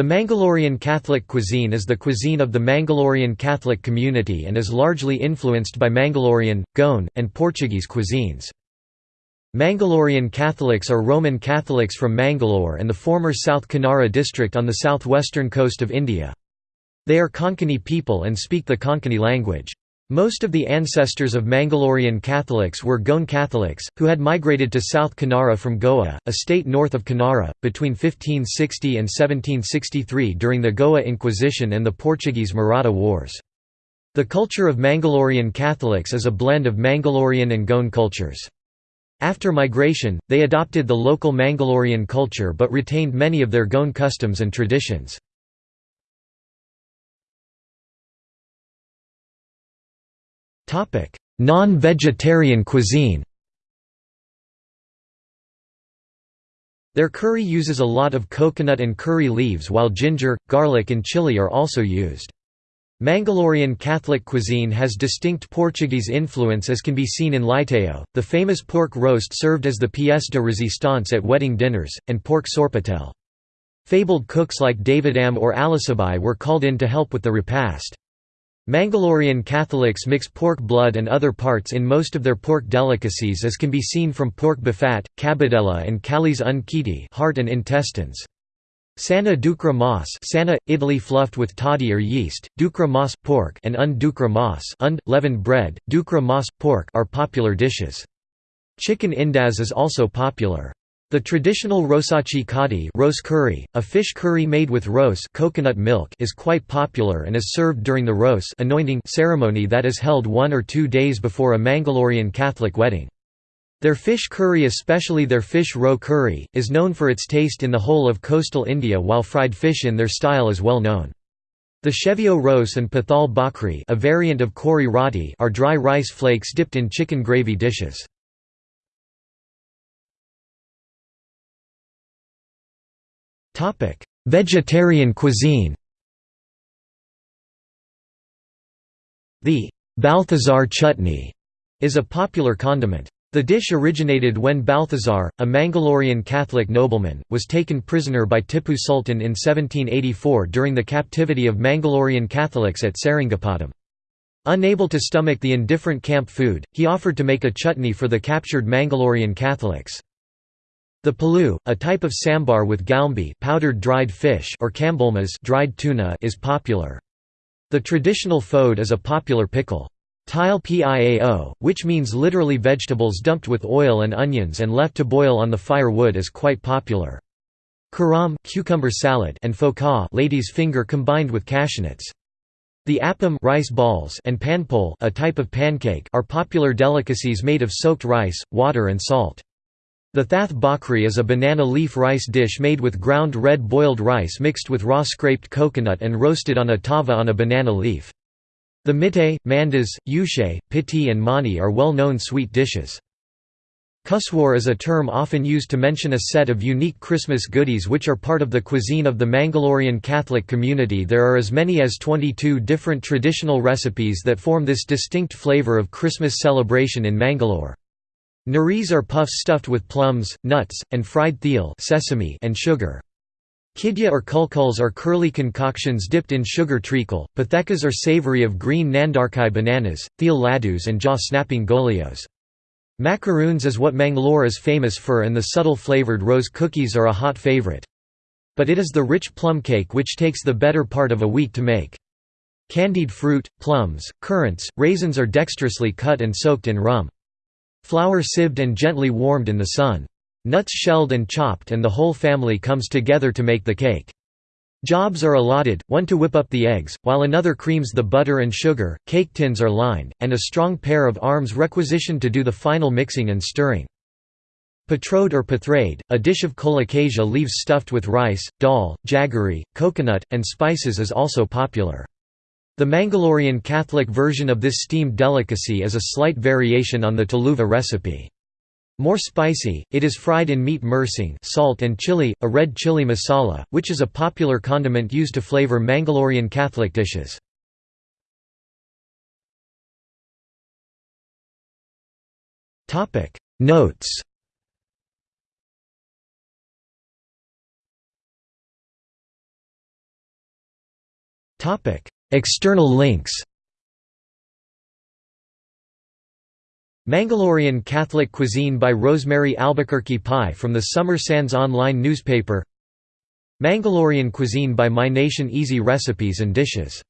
The Mangalorean Catholic cuisine is the cuisine of the Mangalorean Catholic community and is largely influenced by Mangalorean, Goan, and Portuguese cuisines. Mangalorean Catholics are Roman Catholics from Mangalore and the former South Kanara district on the southwestern coast of India. They are Konkani people and speak the Konkani language. Most of the ancestors of Mangalorean Catholics were Goan Catholics, who had migrated to South Kanara from Goa, a state north of Kanara, between 1560 and 1763 during the Goa Inquisition and the Portuguese Maratha Wars. The culture of Mangalorean Catholics is a blend of Mangalorean and Goan cultures. After migration, they adopted the local Mangalorean culture but retained many of their Goan customs and traditions. Non-vegetarian cuisine Their curry uses a lot of coconut and curry leaves while ginger, garlic and chili are also used. Mangalorean Catholic cuisine has distinct Portuguese influence as can be seen in Leitão, the famous pork roast served as the pièce de résistance at wedding dinners, and pork sorpatel. Fabled cooks like David Davidam or Alisabai were called in to help with the repast. Mangalorean Catholics mix pork blood and other parts in most of their pork delicacies as can be seen from pork bafat, cabidela and calis un heart and intestines. Sana dukra mas sana, idli fluffed with toddy or yeast, dukra mas pork and un dukra mas und, leavened bread, dukra mas pork are popular dishes. Chicken indad is also popular. The traditional rosachi kadi rose curry, a fish curry made with rose coconut milk is quite popular and is served during the rose anointing ceremony that is held one or two days before a Mangalorean Catholic wedding. Their fish curry especially their fish roe curry, is known for its taste in the whole of coastal India while fried fish in their style is well known. The chevio rose and pathal bakri a variant of kori roti are dry rice flakes dipped in chicken gravy dishes. Vegetarian cuisine The Balthazar chutney is a popular condiment. The dish originated when Balthazar, a Mangalorean Catholic nobleman, was taken prisoner by Tipu Sultan in 1784 during the captivity of Mangalorean Catholics at Seringapatam. Unable to stomach the indifferent camp food, he offered to make a chutney for the captured Mangalorean Catholics. The palu, a type of sambar with galmbi powdered dried fish or kambulmas dried tuna is popular. The traditional fode is a popular pickle. Tile piao, which means literally vegetables dumped with oil and onions and left to boil on the firewood is quite popular. Karam cucumber salad and foka lady's finger combined with cashewnuts. The appam rice balls and panpol a type of pancake are popular delicacies made of soaked rice, water and salt. The thath bakri is a banana leaf rice dish made with ground red boiled rice mixed with raw scraped coconut and roasted on a tava on a banana leaf. The mitte, mandas, ushe, piti and mani are well-known sweet dishes. Kuswar is a term often used to mention a set of unique Christmas goodies which are part of the cuisine of the Mangalorean Catholic community there are as many as 22 different traditional recipes that form this distinct flavour of Christmas celebration in Mangalore. Naris are puffs stuffed with plums, nuts, and fried thiel sesame and sugar. Kidya or kulkuls are curly concoctions dipped in sugar treacle, pathekas are savory of green nandarkai bananas, thiel laddus and jaw-snapping golios. Macaroons is what Mangalore is famous for and the subtle flavoured rose cookies are a hot favourite. But it is the rich plum cake which takes the better part of a week to make. Candied fruit, plums, currants, raisins are dexterously cut and soaked in rum. Flour sieved and gently warmed in the sun. Nuts shelled and chopped and the whole family comes together to make the cake. Jobs are allotted, one to whip up the eggs, while another creams the butter and sugar, cake tins are lined, and a strong pair of arms requisitioned to do the final mixing and stirring. Patrode or pathrade, a dish of colocasia leaves stuffed with rice, dal, jaggery, coconut, and spices is also popular. The Mangalorean Catholic version of this steamed delicacy is a slight variation on the Tuluva recipe. More spicy, it is fried in meat mersing salt and chili, a red chili masala, which is a popular condiment used to flavor Mangalorean Catholic dishes. Notes External links Mangalorean Catholic Cuisine by Rosemary Albuquerque Pie from the Summer Sands online newspaper Mangalorean Cuisine by My Nation Easy Recipes and Dishes